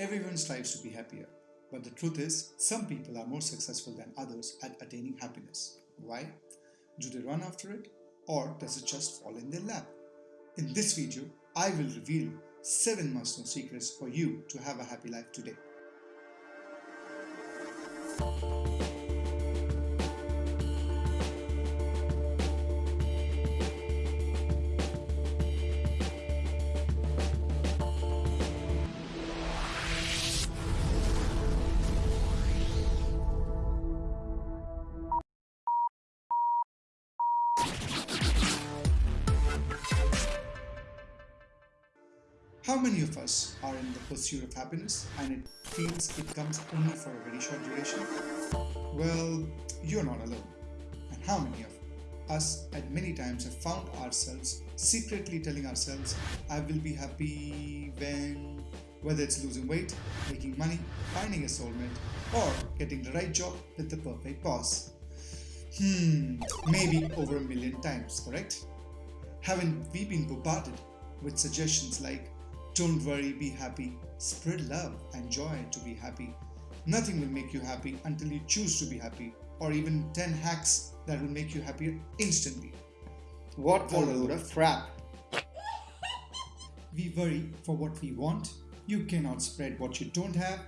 Everyone strives to be happier, but the truth is, some people are more successful than others at attaining happiness. Why? Do they run after it, or does it just fall in their lap? In this video, I will reveal 7 must-know secrets for you to have a happy life today. How many of us are in the pursuit of happiness and it feels it comes only for a very short duration? Well, you're not alone. And how many of us at many times have found ourselves secretly telling ourselves, I will be happy when, whether it's losing weight, making money, finding a soulmate, or getting the right job with the perfect boss. Hmm, maybe over a million times, correct? Haven't we been bombarded with suggestions like don't worry, be happy. Spread love and joy to be happy. Nothing will make you happy until you choose to be happy, or even 10 hacks that will make you happier instantly. What a load of crap! We worry for what we want. You cannot spread what you don't have.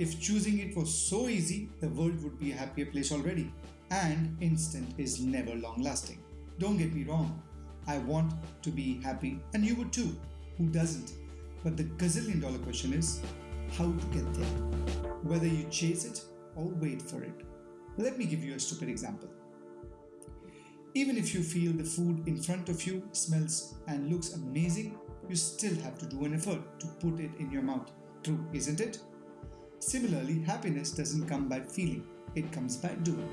If choosing it was so easy, the world would be a happier place already. And instant is never long lasting. Don't get me wrong. I want to be happy, and you would too. Who doesn't? But the gazillion dollar question is how to get there, whether you chase it or wait for it. Let me give you a stupid example. Even if you feel the food in front of you smells and looks amazing, you still have to do an effort to put it in your mouth. True, isn't it? Similarly, happiness doesn't come by feeling, it comes by doing.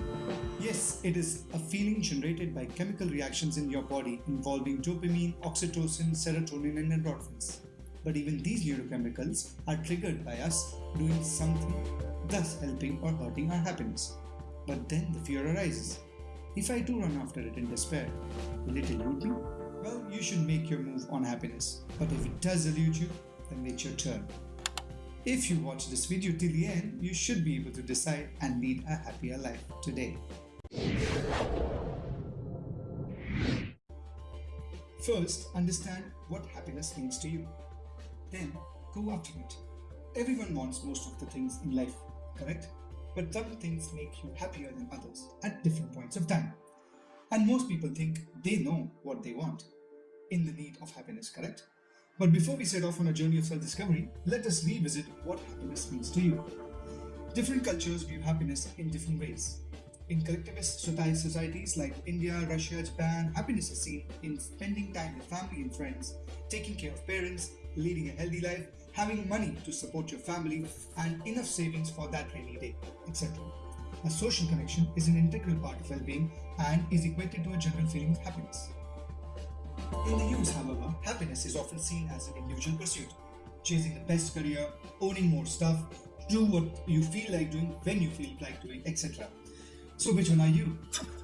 Yes, it is a feeling generated by chemical reactions in your body involving dopamine, oxytocin, serotonin, and endorphins. But even these neurochemicals are triggered by us doing something, thus helping or hurting our happiness. But then the fear arises. If I do run after it in despair, will it elude me? Well, you should make your move on happiness. But if it does elude you, then it's your turn. If you watch this video till the end, you should be able to decide and lead a happier life today. First, understand what happiness means to you. Then go after it. Everyone wants most of the things in life, correct? But some things make you happier than others at different points of time. And most people think they know what they want in the need of happiness, correct? But before we set off on a journey of self-discovery, let us revisit what happiness means to you. Different cultures view happiness in different ways. In collectivist societies like India, Russia, Japan, happiness is seen in spending time with family and friends, taking care of parents, leading a healthy life, having money to support your family, and enough savings for that rainy day, etc. A social connection is an integral part of well-being and is equated to a general feeling of happiness. In the US, however, happiness is often seen as an individual pursuit, chasing the best career, owning more stuff, do what you feel like doing when you feel like doing, etc. So which one are you?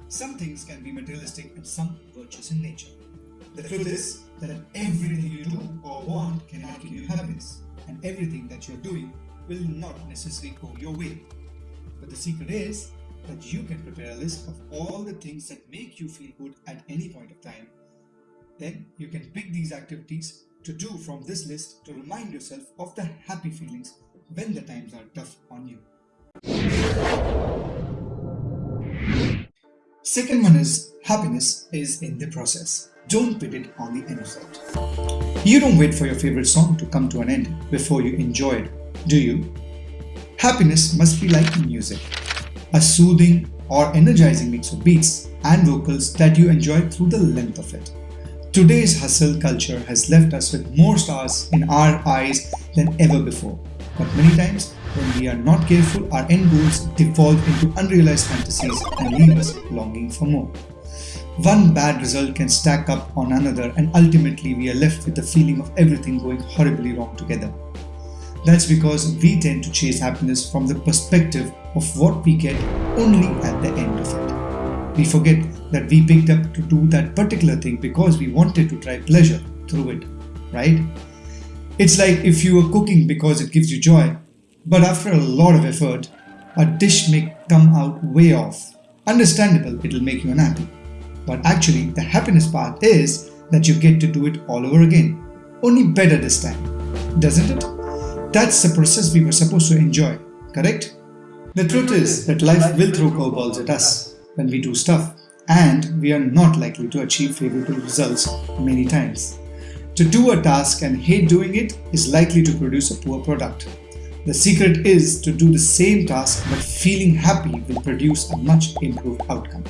Some things can be materialistic and some virtuous in nature. The truth is that everything you do or want cannot give you happiness, and everything that you're doing will not necessarily go your way. But the secret is that you can prepare a list of all the things that make you feel good at any point of time. Then you can pick these activities to do from this list to remind yourself of the happy feelings when the times are tough on you. Second one is happiness is in the process. Don't put it on the end of it. You don't wait for your favorite song to come to an end before you enjoy it, do you? Happiness must be like music, a soothing or energizing mix of beats and vocals that you enjoy through the length of it. Today's hustle culture has left us with more stars in our eyes than ever before. But many times, when we are not careful, our end goals devolve into unrealized fantasies and leave us longing for more. One bad result can stack up on another and ultimately we are left with the feeling of everything going horribly wrong together. That's because we tend to chase happiness from the perspective of what we get only at the end of it. We forget that we picked up to do that particular thing because we wanted to try pleasure through it, right? It's like if you are cooking because it gives you joy, But after a lot of effort, a dish may come out way off. Understandable, it'll make you unhappy. But actually, the happiness part is that you get to do it all over again. Only better this time. Doesn't it? That's the process we were supposed to enjoy, correct? The truth is that life will throw curveballs at us when we do stuff, and we are not likely to achieve favorable results many times. To do a task and hate doing it is likely to produce a poor product. The secret is to do the same task but feeling happy will produce a much improved outcome.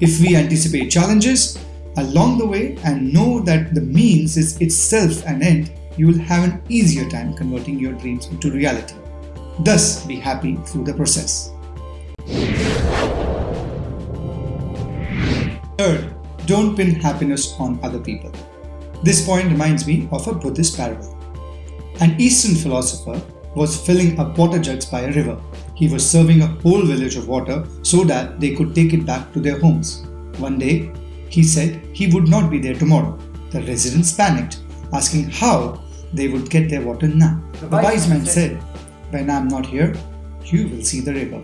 If we anticipate challenges along the way and know that the means is itself an end, you will have an easier time converting your dreams into reality. Thus, be happy through the process. Third, don't pin happiness on other people. This point reminds me of a Buddhist parable. An Eastern philosopher was filling up water jugs by a river. He was serving a whole village of water so that they could take it back to their homes. One day, he said he would not be there tomorrow. The residents panicked, asking how they would get their water now. The wise man said, When I am not here, you will see the river.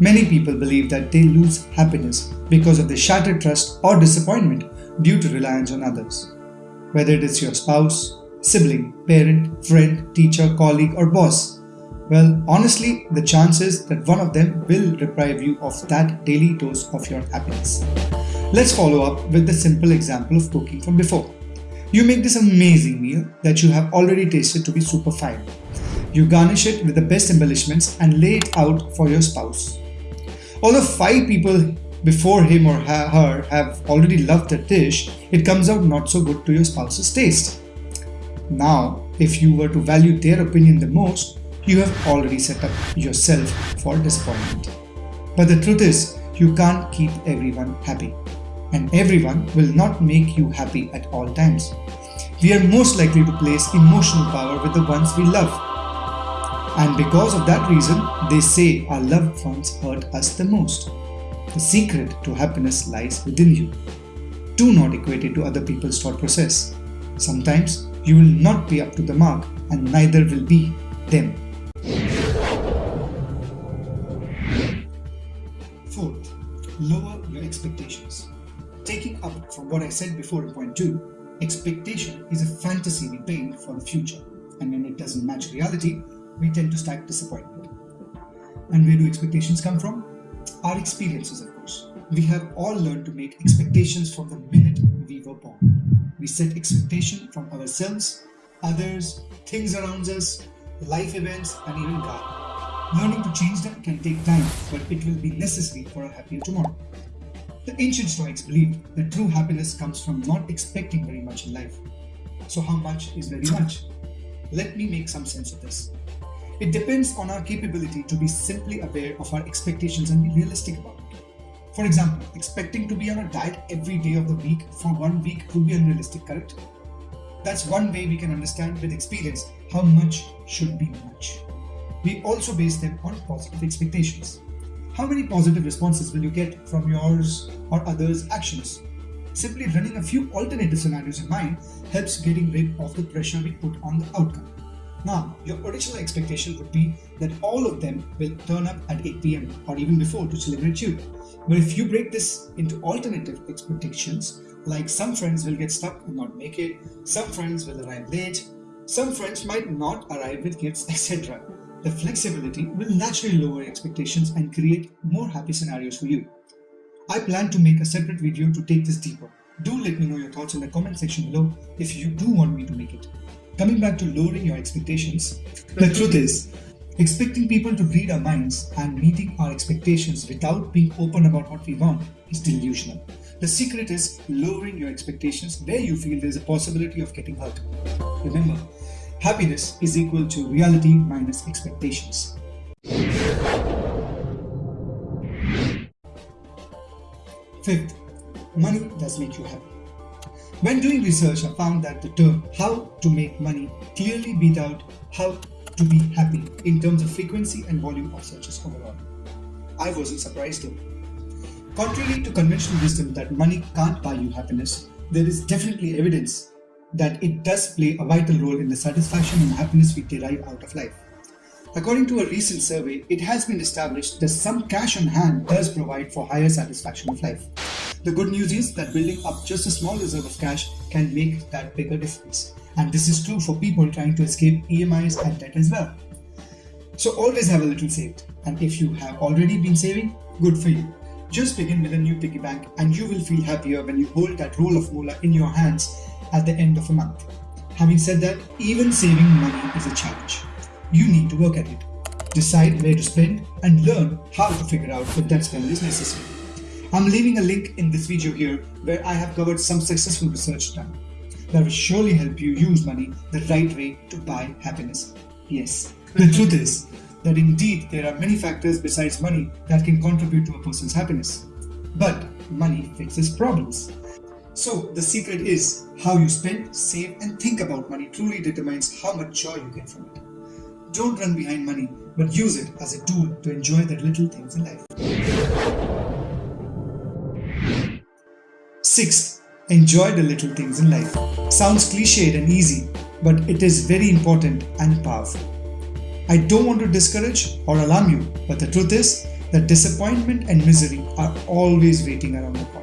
Many people believe that they lose happiness because of the shattered trust or disappointment due to reliance on others whether it is your spouse, sibling, parent, friend, teacher, colleague, or boss. Well, honestly, the chances that one of them will deprive you of that daily dose of your happiness. Let's follow up with the simple example of cooking from before. You make this amazing meal that you have already tasted to be super fine. You garnish it with the best embellishments and lay it out for your spouse. Although five people before him or her have already loved the dish, it comes out not so good to your spouse's taste. Now, if you were to value their opinion the most, you have already set up yourself for disappointment. But the truth is, you can't keep everyone happy. And everyone will not make you happy at all times. We are most likely to place emotional power with the ones we love. And because of that reason, they say our loved ones hurt us the most. The secret to happiness lies within you. Do not equate it to other people's thought process. Sometimes you will not be up to the mark and neither will be them. Fourth, lower your expectations. Taking up from what I said before in point 2, expectation is a fantasy we paint for the future and when it doesn't match reality, we tend to stack disappointment. And where do expectations come from? our experiences, of course. We have all learned to make expectations from the minute we were born. We set expectation from ourselves, others, things around us, life events, and even God. Learning to change them can take time, but it will be necessary for a happier tomorrow. The ancient Stoics believed that true happiness comes from not expecting very much in life. So, how much is very much? Let me make some sense of this. It depends on our capability to be simply aware of our expectations and be realistic about it. For example, expecting to be on a diet every day of the week for one week could be unrealistic, correct? That's one way we can understand with experience how much should be much. We also base them on positive expectations. How many positive responses will you get from yours or others' actions? Simply running a few alternative scenarios in mind helps getting rid of the pressure we put on the outcome. Now, your original expectation would be that all of them will turn up at 8 pm or even before to celebrate you. But if you break this into alternative expectations, like some friends will get stuck and not make it, some friends will arrive late, some friends might not arrive with gifts, etc. The flexibility will naturally lower expectations and create more happy scenarios for you. I plan to make a separate video to take this deeper. Do let me know your thoughts in the comment section below if you do want me to make it. Coming back to lowering your expectations, the truth is, expecting people to read our minds and meeting our expectations without being open about what we want is delusional. The secret is lowering your expectations where you feel there is a possibility of getting hurt. Remember, happiness is equal to reality minus expectations. Fifth, money does make you happy. When doing research, I found that the term how to make money clearly beat out how to be happy in terms of frequency and volume of searches overall. I wasn't surprised though. Contrary to conventional wisdom that money can't buy you happiness, there is definitely evidence that it does play a vital role in the satisfaction and happiness we derive out of life. According to a recent survey, it has been established that some cash on hand does provide for higher satisfaction of life. The good news is that building up just a small reserve of cash can make that bigger difference. And this is true for people trying to escape EMIs and debt as well. So always have a little saved. And if you have already been saving, good for you. Just begin with a new piggy bank and you will feel happier when you hold that roll of moolah in your hands at the end of a month. Having said that, even saving money is a challenge. You need to work at it. Decide where to spend and learn how to figure out if that spend is necessary. I'm leaving a link in this video here where I have covered some successful research done that will surely help you use money the right way to buy happiness. Yes, the truth is that indeed there are many factors besides money that can contribute to a person's happiness. But money fixes problems. So the secret is how you spend, save and think about money truly determines how much joy you get from it. Don't run behind money, but use it as a tool to enjoy the little things in life. Sixth, enjoy the little things in life. Sounds cliched and easy, but it is very important and powerful. I don't want to discourage or alarm you, but the truth is that disappointment and misery are always waiting around the corner.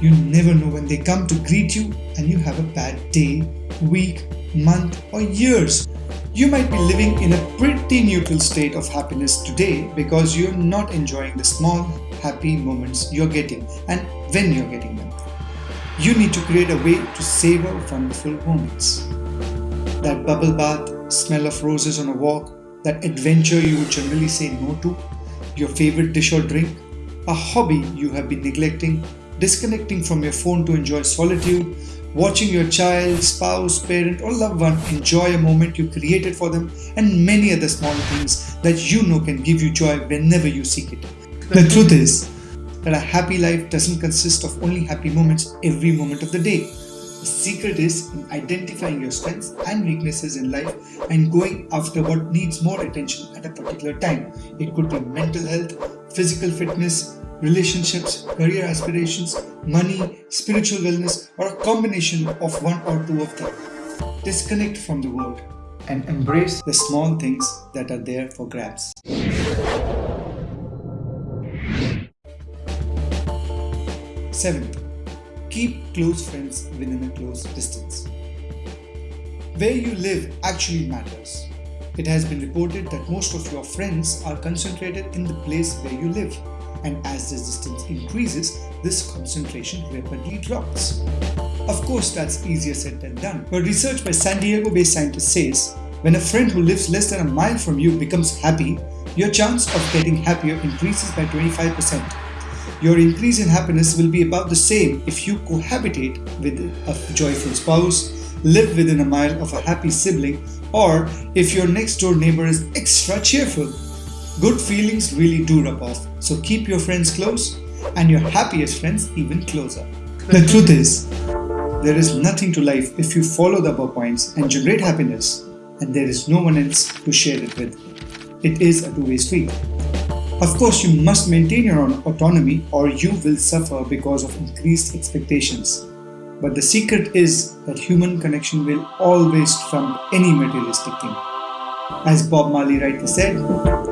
You never know when they come to greet you and you have a bad day, week, month, or years. You might be living in a pretty neutral state of happiness today because you're not enjoying the small, happy moments you're getting and when you're getting them. You need to create a way to savor wonderful moments. That bubble bath, smell of roses on a walk, that adventure you would generally say no to, your favorite dish or drink, a hobby you have been neglecting, disconnecting from your phone to enjoy solitude, watching your child, spouse, parent, or loved one enjoy a moment you created for them, and many other small things that you know can give you joy whenever you seek it. The truth is that a happy life doesn't consist of only happy moments every moment of the day. The secret is in identifying your strengths and weaknesses in life and going after what needs more attention at a particular time. It could be mental health, physical fitness, relationships, career aspirations, money, spiritual wellness, or a combination of one or two of them. Disconnect from the world and embrace the small things that are there for grabs. Seventh, keep close friends within a close distance. Where you live actually matters. It has been reported that most of your friends are concentrated in the place where you live and as this distance increases, this concentration rapidly drops. Of course, that's easier said than done, but research by San Diego based scientists says when a friend who lives less than a mile from you becomes happy, your chance of getting happier increases by 25%. Your increase in happiness will be about the same if you cohabitate with a joyful spouse, live within a mile of a happy sibling, or if your next door neighbor is extra cheerful. Good feelings really do rub off, so keep your friends close and your happiest friends even closer. The truth is, there is nothing to life if you follow the above points and generate happiness, and there is no one else to share it with. It is a two-way street. Of course, you must maintain your own autonomy or you will suffer because of increased expectations. But the secret is that human connection will always trump any materialistic thing. As Bob Marley rightly said,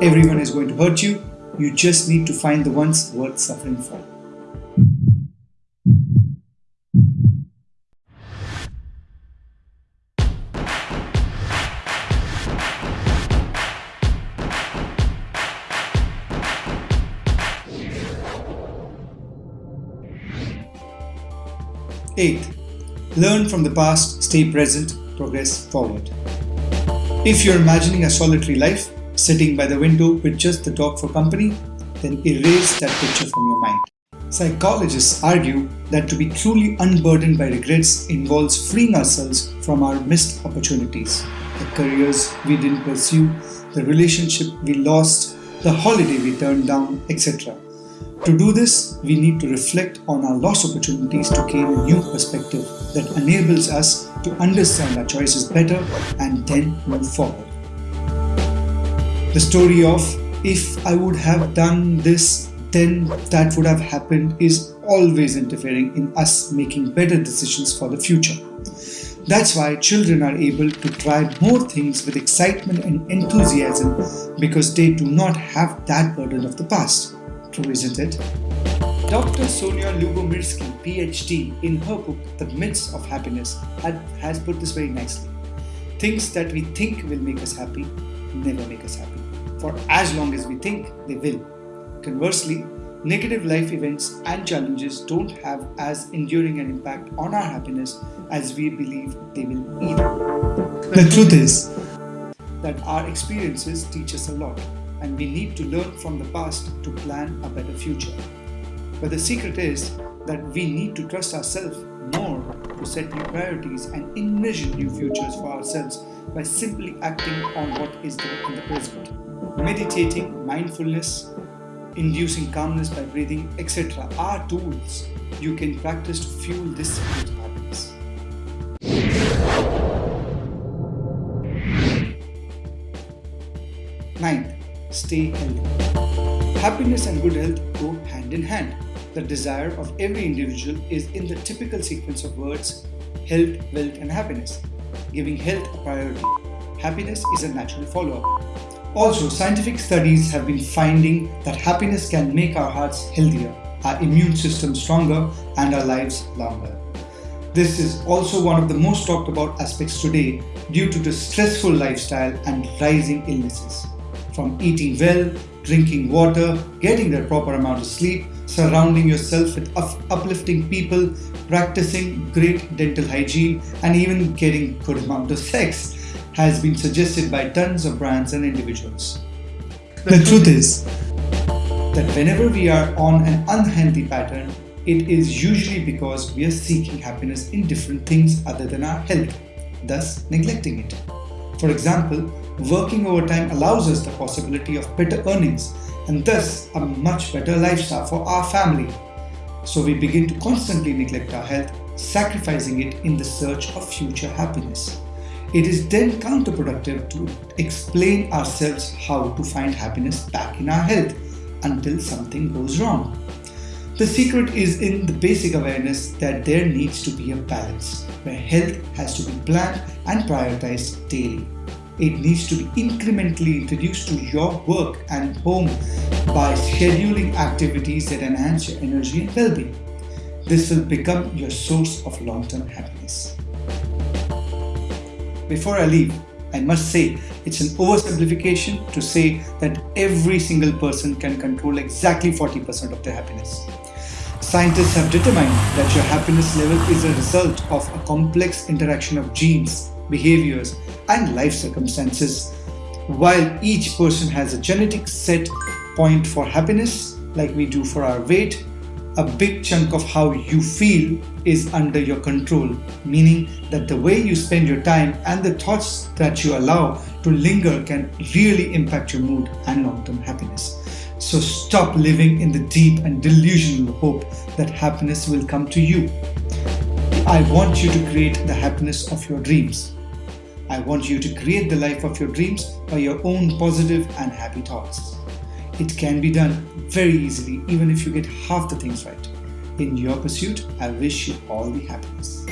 everyone is going to hurt you, you just need to find the ones worth suffering for. Eighth, learn from the past, stay present, progress forward. If you're imagining a solitary life, sitting by the window with just the dog for company, then erase that picture from your mind. Psychologists argue that to be truly unburdened by regrets involves freeing ourselves from our missed opportunities, the careers we didn't pursue, the relationship we lost, the holiday we turned down, etc. To do this, we need to reflect on our lost opportunities to gain a new perspective that enables us to understand our choices better and then move forward. The story of if I would have done this, then that would have happened is always interfering in us making better decisions for the future. That's why children are able to try more things with excitement and enthusiasm because they do not have that burden of the past. True, isn't it? Dr. Sonja Lyubomirsky, PhD, in her book The Myths of Happiness, has put this very nicely. Things that we think will make us happy never make us happy. For as long as we think, they will. Conversely, negative life events and challenges don't have as enduring an impact on our happiness as we believe they will either. The truth is that our experiences teach us a lot and we need to learn from the past to plan a better future. But the secret is that we need to trust ourselves to set new priorities and envision new futures for ourselves by simply acting on what is there in the present. Meditating, mindfulness, inducing calmness by breathing, etc. are tools you can practice to fuel this happiness. Ninth, stay healthy. Happiness and good health go hand in hand. The desire of every individual is in the typical sequence of words health, wealth, and happiness, giving health a priority. Happiness is a natural follow up. Also, scientific studies have been finding that happiness can make our hearts healthier, our immune system stronger, and our lives longer. This is also one of the most talked about aspects today due to the stressful lifestyle and rising illnesses. From eating well, drinking water, getting the proper amount of sleep, surrounding yourself with uplifting people, practicing great dental hygiene, and even getting good amount of sex has been suggested by tons of brands and individuals. The truth is that whenever we are on an unhealthy pattern, it is usually because we are seeking happiness in different things other than our health, thus neglecting it. For example, working overtime allows us the possibility of better earnings and thus a much better lifestyle for our family. So we begin to constantly neglect our health, sacrificing it in the search of future happiness. It is then counterproductive to explain ourselves how to find happiness back in our health until something goes wrong. The secret is in the basic awareness that there needs to be a balance where health has to be planned and prioritized daily. It needs to be incrementally introduced to your work and home by scheduling activities that enhance your energy and well being. This will become your source of long term happiness. Before I leave, I must say it's an oversimplification to say that every single person can control exactly 40% of their happiness. Scientists have determined that your happiness level is a result of a complex interaction of genes, behaviors, and life circumstances. While each person has a genetic set point for happiness, like we do for our weight, a big chunk of how you feel is under your control, meaning that the way you spend your time and the thoughts that you allow to linger can really impact your mood and long term happiness. So stop living in the deep and delusional hope that happiness will come to you. I want you to create the happiness of your dreams. I want you to create the life of your dreams by your own positive and happy thoughts. It can be done very easily even if you get half the things right. In your pursuit, I wish you all the happiness.